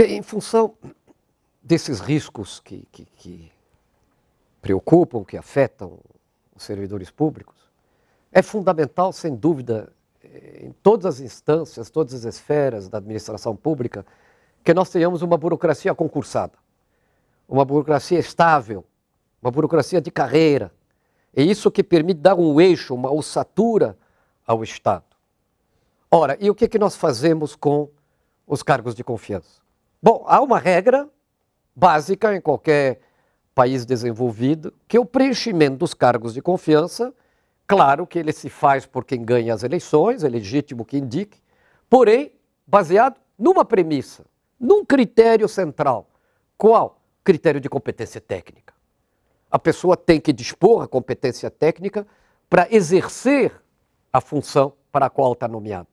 Bem, em função desses riscos que, que, que preocupam, que afetam os servidores públicos, é fundamental, sem dúvida, eh, em todas as instâncias, todas as esferas da administração pública, que nós tenhamos uma burocracia concursada, uma burocracia estável, uma burocracia de carreira. É isso que permite dar um eixo, uma ossatura ao Estado. Ora, e o que, que nós fazemos com os cargos de confiança? Bom, há uma regra básica em qualquer país desenvolvido, que é o preenchimento dos cargos de confiança, claro que ele se faz por quem ganha as eleições, é legítimo que indique, porém, baseado numa premissa, num critério central. Qual? Critério de competência técnica. A pessoa tem que dispor a competência técnica para exercer a função para a qual está nomeada.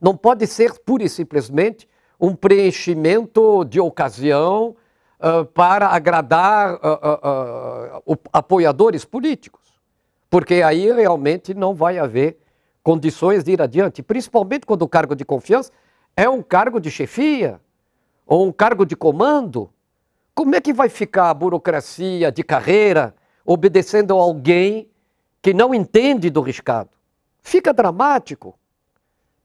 Não pode ser pura e simplesmente um preenchimento de ocasião uh, para agradar uh, uh, apoiadores políticos, porque aí realmente não vai haver condições de ir adiante, principalmente quando o cargo de confiança é um cargo de chefia ou um cargo de comando. Como é que vai ficar a burocracia de carreira obedecendo a alguém que não entende do riscado? Fica dramático.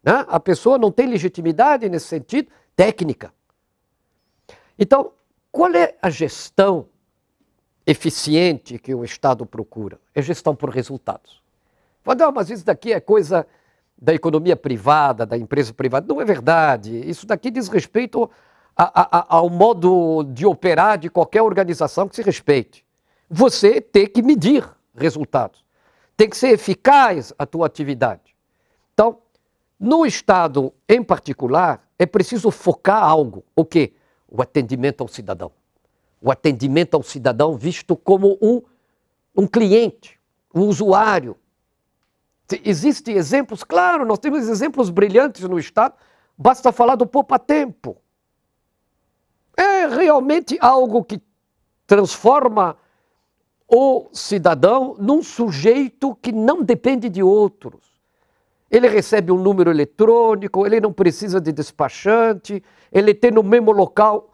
Né? A pessoa não tem legitimidade nesse sentido técnica. Então, qual é a gestão eficiente que o Estado procura? É gestão por resultados. Não, mas isso daqui é coisa da economia privada, da empresa privada. Não é verdade. Isso daqui diz respeito a, a, ao modo de operar de qualquer organização que se respeite. Você tem que medir resultados. Tem que ser eficaz a tua atividade. Então, no Estado em particular, é preciso focar algo. O quê? O atendimento ao cidadão. O atendimento ao cidadão visto como um, um cliente, um usuário. Existem exemplos, claro, nós temos exemplos brilhantes no Estado, basta falar do Poupa Tempo. É realmente algo que transforma o cidadão num sujeito que não depende de outros. Ele recebe um número eletrônico, ele não precisa de despachante, ele tem no mesmo local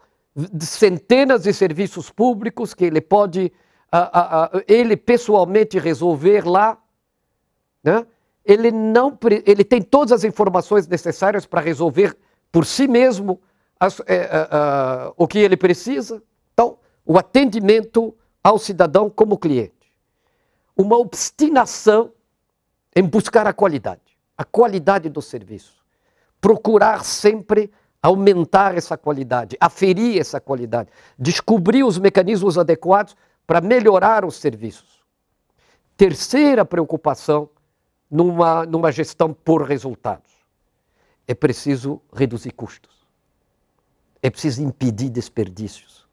centenas de serviços públicos que ele pode, ele pessoalmente resolver lá. Né? Ele, não, ele tem todas as informações necessárias para resolver por si mesmo as, é, é, é, o que ele precisa. Então, o atendimento ao cidadão como cliente. Uma obstinação em buscar a qualidade a qualidade do serviço. Procurar sempre aumentar essa qualidade, aferir essa qualidade, descobrir os mecanismos adequados para melhorar os serviços. Terceira preocupação numa, numa gestão por resultados. É preciso reduzir custos. É preciso impedir desperdícios.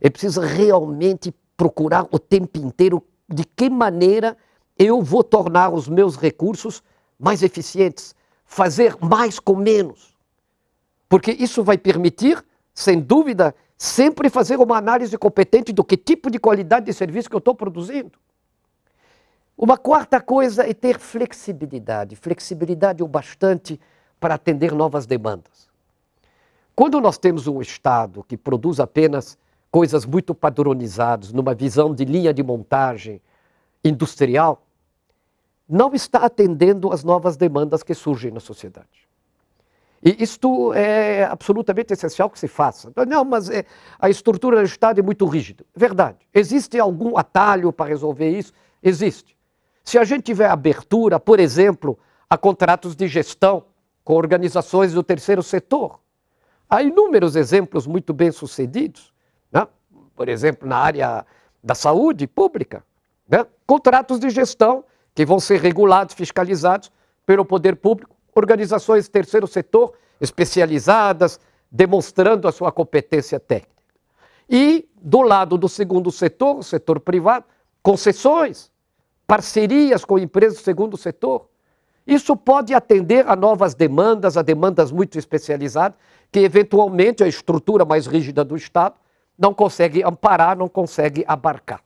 É preciso realmente procurar o tempo inteiro de que maneira eu vou tornar os meus recursos mais eficientes, fazer mais com menos. Porque isso vai permitir, sem dúvida, sempre fazer uma análise competente do que tipo de qualidade de serviço que eu estou produzindo. Uma quarta coisa é ter flexibilidade, flexibilidade o bastante para atender novas demandas. Quando nós temos um Estado que produz apenas coisas muito padronizadas, numa visão de linha de montagem industrial, não está atendendo às novas demandas que surgem na sociedade. E isto é absolutamente essencial que se faça. Não, mas é, a estrutura do Estado é muito rígida. Verdade. Existe algum atalho para resolver isso? Existe. Se a gente tiver abertura, por exemplo, a contratos de gestão com organizações do terceiro setor, há inúmeros exemplos muito bem sucedidos. Né? Por exemplo, na área da saúde pública, né? contratos de gestão que vão ser regulados, fiscalizados pelo poder público, organizações terceiro setor especializadas, demonstrando a sua competência técnica. E, do lado do segundo setor, o setor privado, concessões, parcerias com empresas do segundo setor. Isso pode atender a novas demandas, a demandas muito especializadas, que eventualmente a estrutura mais rígida do Estado não consegue amparar, não consegue abarcar.